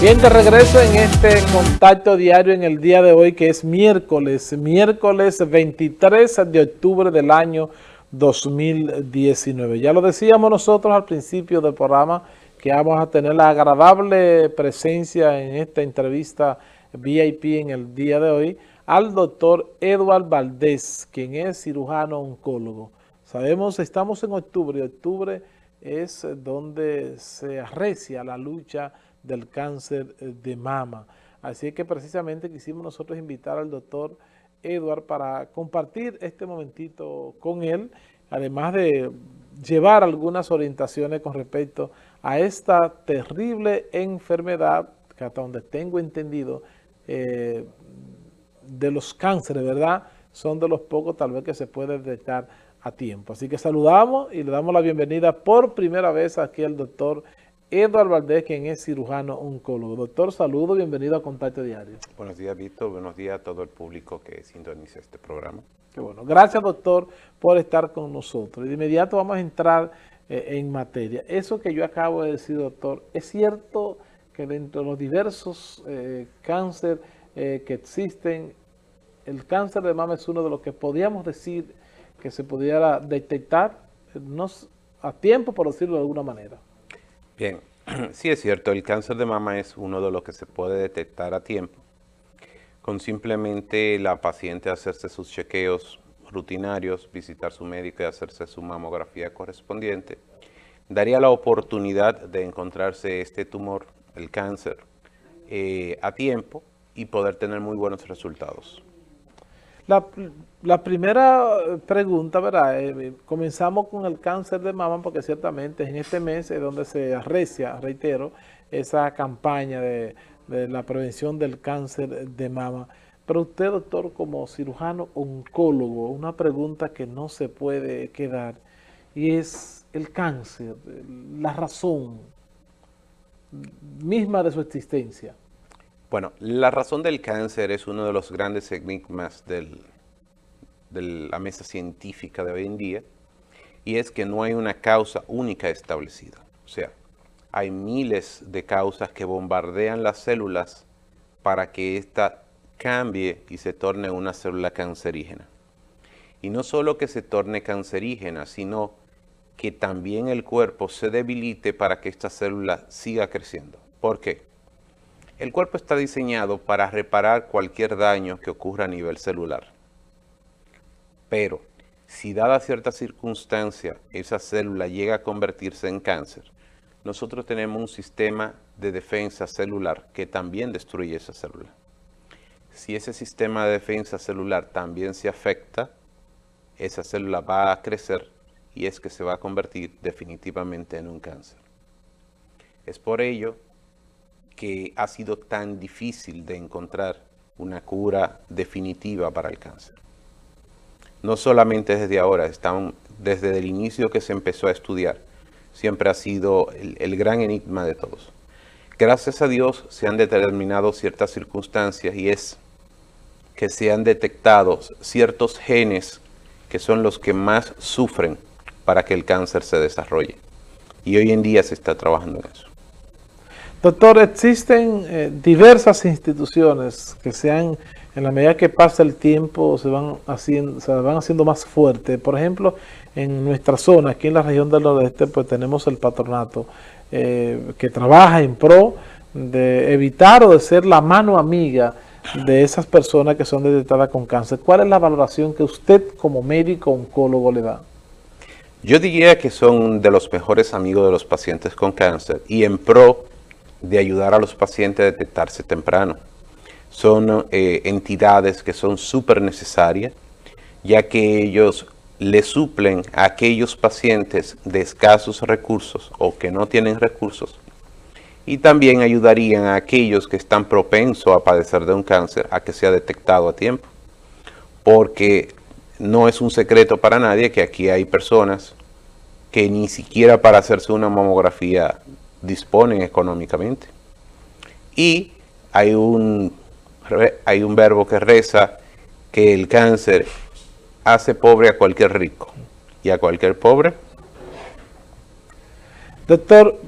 Bien, de regreso en este contacto diario en el día de hoy que es miércoles, miércoles 23 de octubre del año 2019. Ya lo decíamos nosotros al principio del programa que vamos a tener la agradable presencia en esta entrevista VIP en el día de hoy al doctor Eduard Valdés, quien es cirujano oncólogo. Sabemos, estamos en octubre octubre es donde se arrecia la lucha del cáncer eh, de mama. Así que precisamente quisimos nosotros invitar al doctor Edward para compartir este momentito con él, además de llevar algunas orientaciones con respecto a esta terrible enfermedad que hasta donde tengo entendido eh, de los cánceres, ¿verdad? Son de los pocos tal vez que se puede detectar a tiempo. Así que saludamos y le damos la bienvenida por primera vez aquí al doctor Eduardo Valdés, quien es cirujano oncólogo. Doctor, saludo, bienvenido a Contacto Diario. Buenos días, Víctor. Buenos días a todo el público que sintoniza este programa. Qué bueno. Gracias, doctor, por estar con nosotros. De inmediato vamos a entrar eh, en materia. Eso que yo acabo de decir, doctor, ¿es cierto que dentro de los diversos eh, cánceres eh, que existen, el cáncer de mama es uno de los que podríamos decir que se pudiera detectar no, a tiempo, por decirlo de alguna manera? Bien, sí es cierto, el cáncer de mama es uno de los que se puede detectar a tiempo, con simplemente la paciente hacerse sus chequeos rutinarios, visitar su médico y hacerse su mamografía correspondiente, daría la oportunidad de encontrarse este tumor, el cáncer, eh, a tiempo y poder tener muy buenos resultados. La, primera pregunta, ¿verdad? Eh, comenzamos con el cáncer de mama porque ciertamente en este mes es donde se arrecia, reitero, esa campaña de, la prevención del cáncer de mama. Pero usted, doctor, como cirujano oncólogo, una pregunta que no se puede quedar y es el cáncer, la razón misma de su existencia. Bueno, la razón del cáncer es uno de los grandes enigmas de la mesa científica de hoy en día y es que no hay una causa única establecida. O sea, hay miles de causas que bombardean las células para que ésta cambie y se torne una célula cancerígena. Y no solo que se torne cancerígena, sino que también el cuerpo se debilite para que esta célula siga creciendo. ¿Por qué? El cuerpo está diseñado para reparar cualquier daño que ocurra a nivel celular. Pero, si dada cierta circunstancia esa célula llega a convertirse en cáncer, nosotros tenemos un sistema de defensa celular que también destruye esa célula. Si ese sistema de defensa celular también se afecta, esa célula va a crecer y es que se va a convertir definitivamente en un cáncer. Es por ello que ha sido tan difícil de encontrar una cura definitiva para el cáncer. No solamente desde ahora, desde el inicio que se empezó a estudiar, siempre ha sido el, el gran enigma de todos. Gracias a Dios se han determinado ciertas circunstancias y es que se han detectado ciertos genes que son los que más sufren para que el cáncer se desarrolle. Y hoy en día se está trabajando en eso. Doctor, existen eh, diversas instituciones que se han, en la medida que pasa el tiempo, se van haciendo, se van haciendo más fuertes. Por ejemplo, en nuestra zona, aquí en la región del nordeste, pues tenemos el patronato eh, que trabaja en pro de evitar o de ser la mano amiga de esas personas que son detectadas con cáncer. ¿Cuál es la valoración que usted como médico oncólogo le da? Yo diría que son de los mejores amigos de los pacientes con cáncer y en pro de ayudar a los pacientes a detectarse temprano. Son eh, entidades que son súper necesarias, ya que ellos le suplen a aquellos pacientes de escasos recursos o que no tienen recursos y también ayudarían a aquellos que están propensos a padecer de un cáncer a que sea detectado a tiempo. Porque no es un secreto para nadie que aquí hay personas que ni siquiera para hacerse una mamografía disponen económicamente. Y hay un, hay un verbo que reza que el cáncer hace pobre a cualquier rico y a cualquier pobre. Doctor,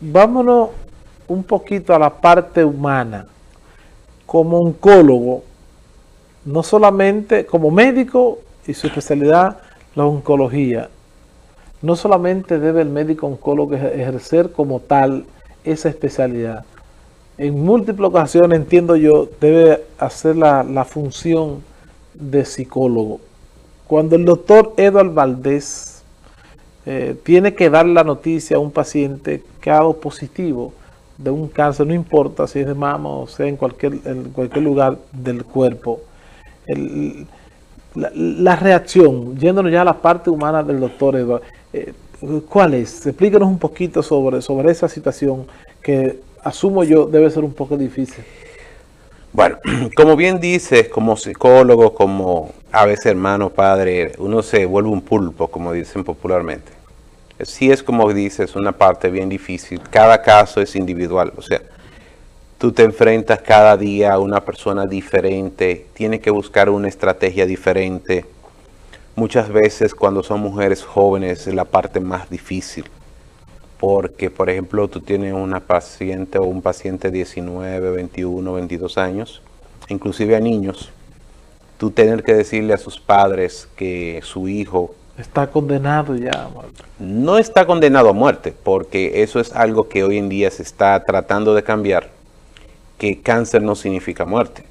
vámonos un poquito a la parte humana, como oncólogo, no solamente como médico y su especialidad, la oncología, no solamente debe el médico oncólogo ejercer como tal esa especialidad, en múltiples ocasiones, entiendo yo, debe hacer la, función de psicólogo. Cuando el doctor Eduardo Valdés eh, tiene que dar la noticia a un paciente que ha dado positivo de un cáncer, no importa si es de mama o sea en cualquier, en cualquier lugar del cuerpo, la, reacción, yéndonos ya a la parte humana del doctor Eduardo, eh, ¿cuál es? Explíquenos un poquito sobre, sobre esa situación que asumo yo debe ser un poco difícil. Bueno, como bien dices, como psicólogo, como a veces hermano, padre, uno se vuelve un pulpo, como dicen popularmente. Sí es como dices, una parte bien difícil. Cada caso es individual. O sea, tú te enfrentas cada día a una persona diferente, tienes que buscar una estrategia diferente. Muchas veces cuando son mujeres jóvenes es la parte más difícil. Porque, por ejemplo, tú tienes una paciente o un paciente de 19, 21, 22 años, inclusive a niños, tú tener que decirle a sus padres que su hijo... Está condenado ya a muerte. No está condenado a muerte, porque eso es algo que hoy en día se está tratando de cambiar, que cáncer no significa muerte.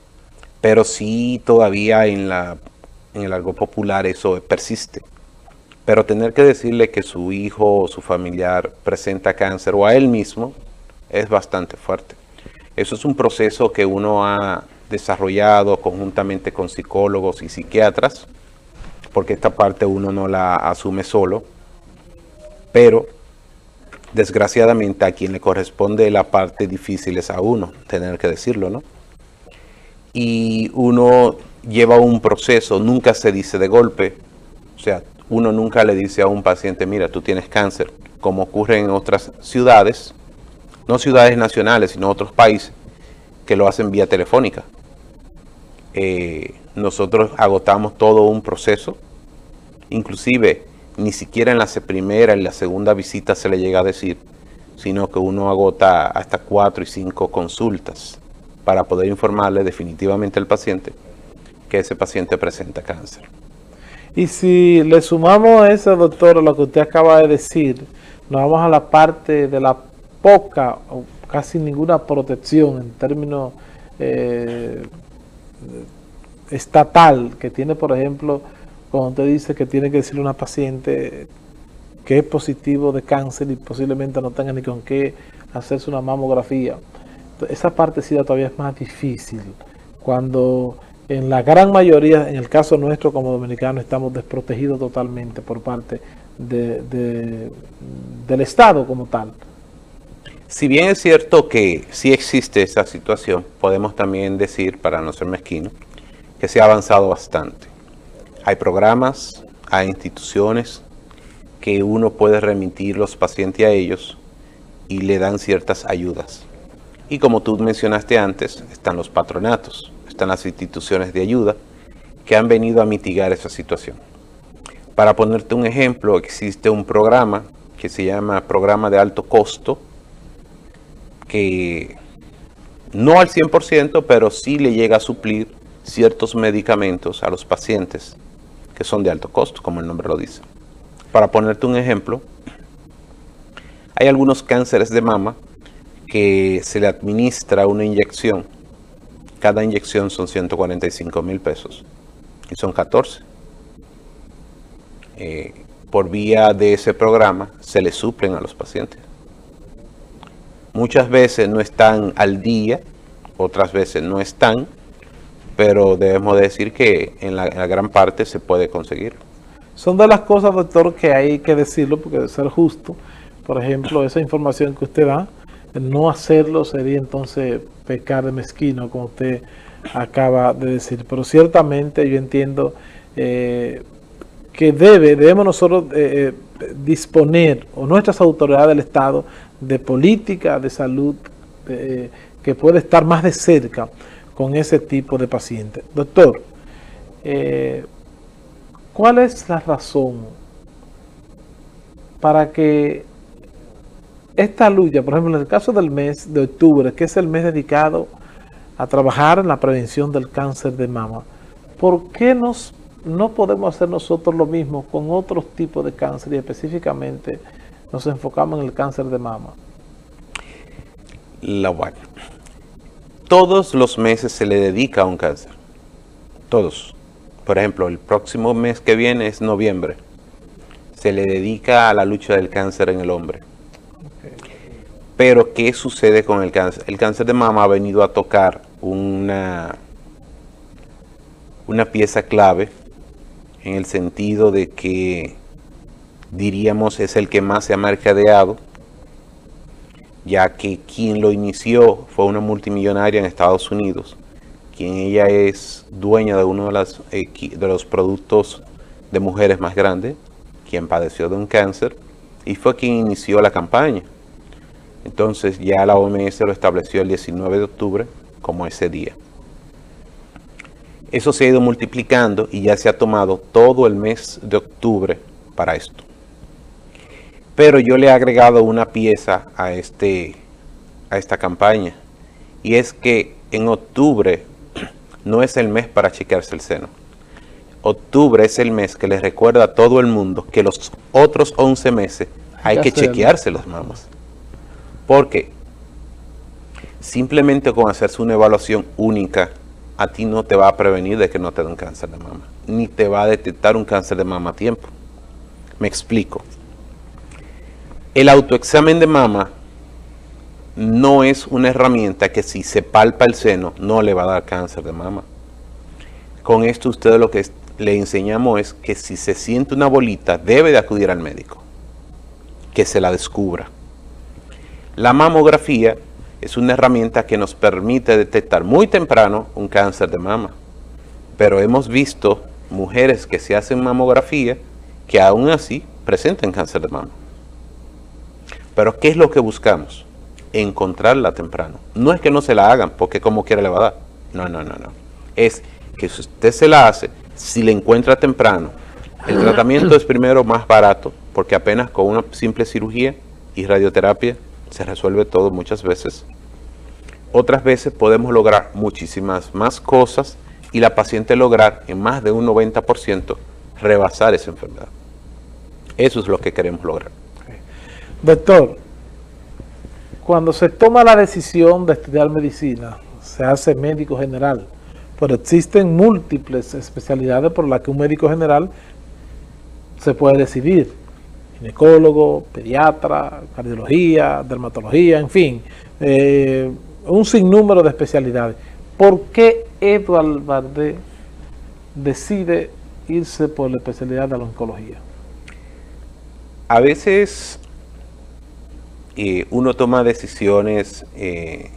Pero sí todavía en, la, en el algo popular eso persiste. Pero tener que decirle que su hijo o su familiar presenta cáncer o a él mismo es bastante fuerte. Eso es un proceso que uno ha desarrollado conjuntamente con psicólogos y psiquiatras, porque esta parte uno no la asume solo, pero desgraciadamente a quien le corresponde la parte difícil es a uno, tener que decirlo, ¿no? Y uno lleva un proceso, nunca se dice de golpe, o sea, uno nunca le dice a un paciente, mira, tú tienes cáncer, como ocurre en otras ciudades, no ciudades nacionales, sino otros países, que lo hacen vía telefónica. Eh, nosotros agotamos todo un proceso, inclusive ni siquiera en la primera, en la segunda visita se le llega a decir, sino que uno agota hasta cuatro y cinco consultas para poder informarle definitivamente al paciente que ese paciente presenta cáncer. Y si le sumamos a eso, doctor, lo que usted acaba de decir, nos vamos a la parte de la poca o casi ninguna protección en términos eh, estatal que tiene, por ejemplo, cuando usted dice que tiene que decirle a una paciente que es positivo de cáncer y posiblemente no tenga ni con qué hacerse una mamografía. Esa parte sí todavía es más difícil. Cuando en la gran mayoría, en el caso nuestro como dominicanos, estamos desprotegidos totalmente por parte del Estado como tal. Si bien es cierto que sí existe esa situación, podemos también decir, para no ser mezquino, que se ha avanzado bastante. Hay programas, hay instituciones que uno puede remitir los pacientes a ellos y le dan ciertas ayudas. Y como tú mencionaste antes, están los patronatos las instituciones de ayuda que han venido a mitigar esa situación. Para ponerte un ejemplo, existe un programa que se llama Programa de Alto Costo, que no al 100%, pero sí le llega a suplir ciertos medicamentos a los pacientes que son de alto costo, como el nombre lo dice. Para ponerte un ejemplo, hay algunos cánceres de mama que se le administra una inyección cada inyección son 145 mil pesos y son 14. Eh, por vía de ese programa se le suplen a los pacientes. Muchas veces no están al día, otras veces no están, pero debemos decir que en la, gran parte se puede conseguir. Son de las cosas, doctor, que hay que decirlo porque debe ser justo. Por ejemplo, esa información que usted da, no hacerlo sería entonces pecar de mezquino, como usted acaba de decir. Pero ciertamente yo entiendo eh, que debe, debemos nosotros eh, eh, disponer, o nuestras autoridades del Estado, de política de salud que puede estar más de cerca con ese tipo de pacientes. Doctor, ¿cuál es la razón para que esta lucha, por ejemplo, en el caso del mes de octubre, que es el mes dedicado a trabajar en la prevención del cáncer de mama, ¿por qué nos, no podemos hacer nosotros lo mismo con otros tipos de cáncer y específicamente nos enfocamos en el cáncer de mama? La bueno. Todos los meses se le dedica a un cáncer. Todos. Por ejemplo, el próximo mes que viene es noviembre. Se le dedica a la lucha del cáncer en el hombre. Pero, ¿qué sucede con el cáncer? El cáncer de mama ha venido a tocar una, una pieza clave en el sentido de que diríamos es el que más se ha mercadeado, ya que quien lo inició fue una multimillonaria en Estados Unidos, quien ella es dueña de uno de, de los productos de mujeres más grandes, quien padeció de un cáncer, y fue quien inició la campaña. Entonces ya la OMS lo estableció el 19 de octubre como ese día. Eso se ha ido multiplicando y ya se ha tomado todo el mes de octubre para esto. Pero yo le he agregado una pieza a, este, a esta campaña. Y es que en octubre no es el mes para chequearse el seno. Octubre es el mes que le recuerda a todo el mundo que los otros 11 meses hay que chequearse las mamas. Porque simplemente con hacerse una evaluación única, a ti no te va a prevenir de que no te den cáncer de mama, ni te va a detectar un cáncer de mama a tiempo. Me explico. El autoexamen de mama no es una herramienta que si se palpa el seno no le va a dar cáncer de mama. Con esto ustedes lo que le enseñamos es que si se siente una bolita debe de acudir al médico, que se la descubra. La mamografía es una herramienta que nos permite detectar muy temprano un cáncer de mama. Pero hemos visto mujeres que se hacen mamografía que aún así presentan cáncer de mama. Pero ¿qué es lo que buscamos? Encontrarla temprano. No es que no se la hagan porque como quiera le va a dar. No, no, no, no. Es que si usted se la hace, si le encuentra temprano, el tratamiento es primero más barato porque apenas con una simple cirugía y radioterapia se resuelve todo muchas veces. Otras veces podemos lograr muchísimas más cosas y la paciente lograr en más de un 90% rebasar esa enfermedad. Eso es lo que queremos lograr. Doctor, cuando se toma la decisión de estudiar medicina, se hace médico general, pero existen múltiples especialidades por las que un médico general se puede decidir. Ginecólogo, pediatra, cardiología, dermatología, en fin, eh, un sinnúmero de especialidades. ¿Por qué Eduardo Bardé decide irse por la especialidad de la oncología? A veces eh, uno toma decisiones eh,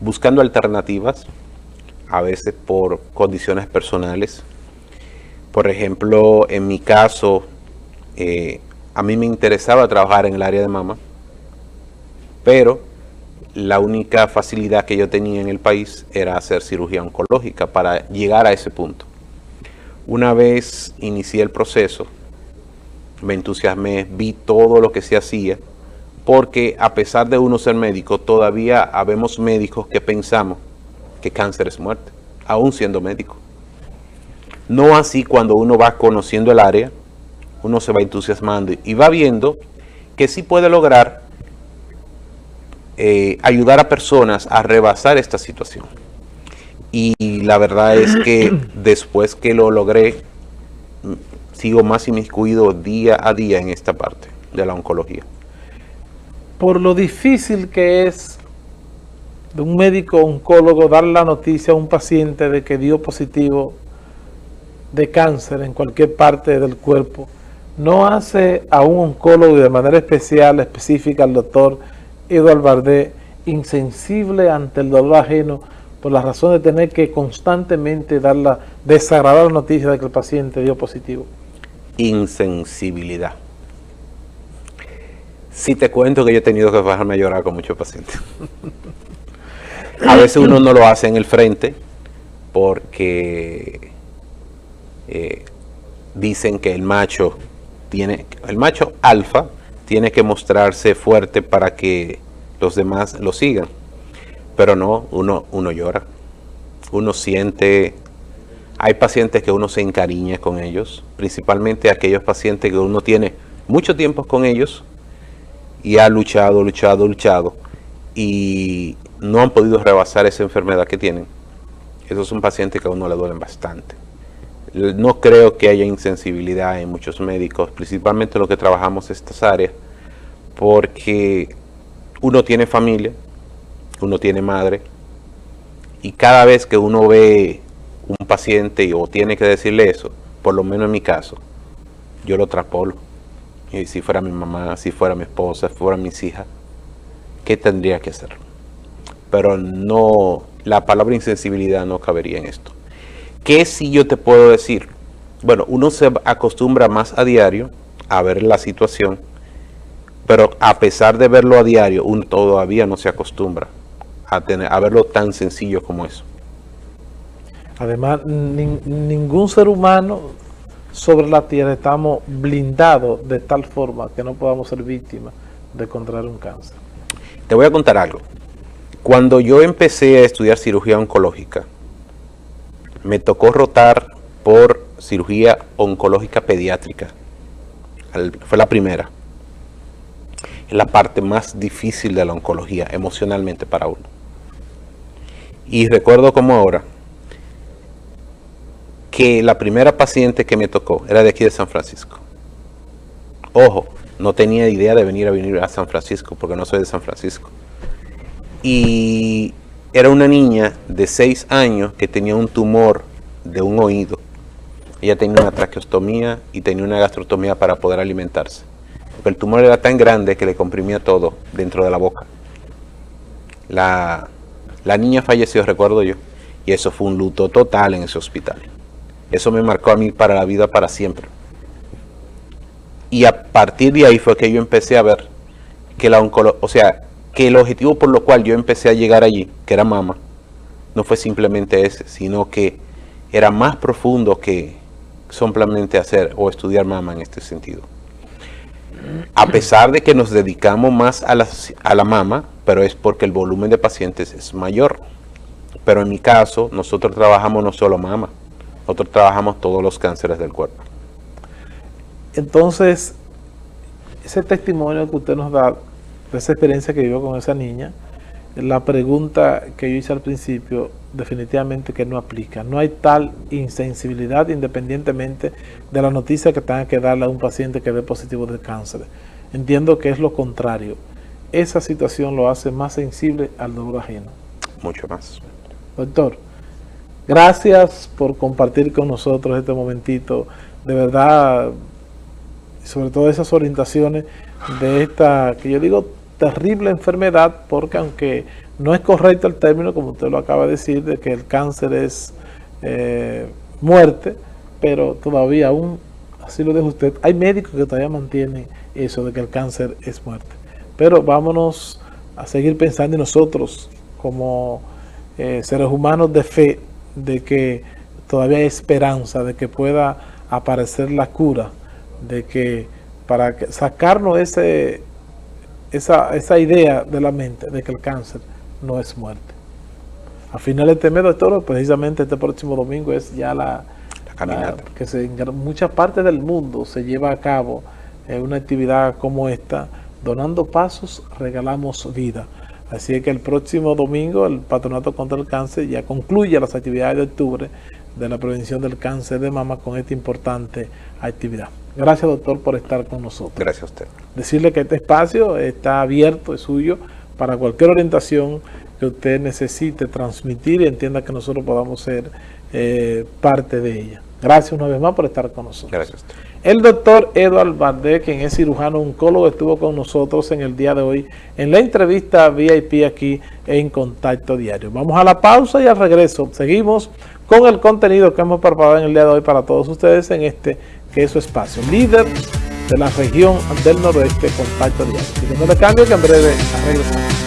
buscando alternativas, a veces por condiciones personales. Por ejemplo, en mi caso, eh, a mí me interesaba trabajar en el área de mama, pero la única facilidad que yo tenía en el país era hacer cirugía oncológica para llegar a ese punto. Una vez inicié el proceso, me entusiasmé, vi todo lo que se hacía, porque a pesar de uno ser médico, todavía habemos médicos que pensamos que cáncer es muerte, aún siendo médico. No así cuando uno va conociendo el área, uno se va entusiasmando y va viendo que sí puede lograr eh, ayudar a personas a rebasar esta situación. Y la verdad es que después que lo logré, sigo más inmiscuido día a día en esta parte de la oncología por lo difícil que es de un médico oncólogo dar la noticia a un paciente de que dio positivo de cáncer en cualquier parte del cuerpo, no hace a un oncólogo de manera especial, específica, al doctor Eduardo Bardé, insensible ante el dolor ajeno por la razón de tener que constantemente dar la desagradable noticia de que el paciente dio positivo. Insensibilidad. Si te cuento que yo he tenido que bajarme a llorar con muchos pacientes. a veces uno no lo hace en el frente porque eh, dicen que el macho tiene, el macho alfa tiene que mostrarse fuerte para que los demás lo sigan. Pero no, uno, uno llora, uno siente, hay pacientes que uno se encariña con ellos, principalmente aquellos pacientes que uno tiene mucho tiempo con ellos y ha luchado, luchado, luchado y no han podido rebasar esa enfermedad que tienen. Esos son pacientes que a uno le duelen bastante. No creo que haya insensibilidad en muchos médicos, principalmente los que trabajamos estas áreas, porque uno tiene familia, uno tiene madre, y cada vez que uno ve un paciente o tiene que decirle eso, por lo menos en mi caso, yo lo trapolo. Y si fuera mi mamá, si fuera mi esposa, si fuera mis hijas, ¿qué tendría que hacer? Pero no, la palabra insensibilidad no cabería en esto. ¿Qué si yo te puedo decir? Bueno, uno se acostumbra más a diario a ver la situación, pero a pesar de verlo a diario, uno todavía no se acostumbra a, tener, a verlo tan sencillo como eso. Además, ningún ser humano sobre la tierra estamos blindados de tal forma que no podamos ser víctimas de contraer un cáncer. Te voy a contar algo. Cuando yo empecé a estudiar cirugía oncológica, me tocó rotar por cirugía oncológica pediátrica. Fue la primera. Es la parte más difícil de la oncología emocionalmente para uno. Y recuerdo como ahora que la primera paciente que me tocó era de aquí de San Francisco. Ojo, no tenía idea de venir a venir a San Francisco porque no soy de San Francisco. Y era una niña de 6 años que tenía un tumor de un oído. Ella tenía una traqueostomía y tenía una gastrotomía para poder alimentarse. Porque el tumor era tan grande que le comprimía todo dentro de la boca. La, la niña falleció, recuerdo yo, y eso fue un luto total en ese hospital. Eso me marcó a mí para la vida para siempre. Y a partir de ahí fue que yo empecé a ver que la o sea, que el objetivo por lo cual yo empecé a llegar allí, que era mama, no fue simplemente ese, sino que era más profundo que simplemente hacer o estudiar mama en este sentido. A pesar de que nos dedicamos más a la, a la mama, pero es porque el volumen de pacientes es mayor. Pero en mi caso, nosotros trabajamos no solo mama, nosotros trabajamos todos los cánceres del cuerpo. Entonces, ese testimonio que usted nos da, esa experiencia que vivió con esa niña, la pregunta que yo hice al principio, definitivamente que no aplica. No hay tal insensibilidad independientemente de la noticia que tenga que darle a un paciente que ve positivo de cáncer. Entiendo que es lo contrario esa situación lo hace más sensible al dolor ajeno. Mucho más. Doctor, gracias por compartir con nosotros este momentito. De verdad, sobre todo esas orientaciones de esta, que yo digo, terrible enfermedad, porque aunque no es correcto el término, como usted lo acaba de decir, de que el cáncer es eh, muerte, pero todavía aún, así lo dijo usted, hay médicos que todavía mantienen eso de que el cáncer es muerte. Pero vámonos a seguir pensando en nosotros como eh, seres humanos de fe, de que todavía hay esperanza, de que pueda aparecer la cura, de que para sacarnos ese, esa, esa idea de la mente de que el cáncer no es muerte. A finales de este mes, doctor, precisamente este próximo domingo es ya la, caminata. que en muchas partes del mundo se lleva a cabo eh, una actividad como esta, Donando pasos, regalamos vida. Así que el próximo domingo el Patronato contra el Cáncer ya concluye las actividades de octubre de la prevención del cáncer de mama con esta importante actividad. Gracias, doctor, por estar con nosotros. Gracias a usted. Decirle que este espacio está abierto, es suyo, para cualquier orientación que usted necesite transmitir y entienda que nosotros podamos ser eh, parte de ella. Gracias una vez más por estar con nosotros. Gracias. A usted. El doctor Eduard Valdés, quien es cirujano oncólogo, estuvo con nosotros en el día de hoy en la entrevista VIP aquí en Contacto Diario. Vamos a la pausa y al regreso seguimos con el contenido que hemos preparado en el día de hoy para todos ustedes en este que es su espacio, líder de la región del noroeste Contacto Diario. Y no le cambio que en breve regresamos.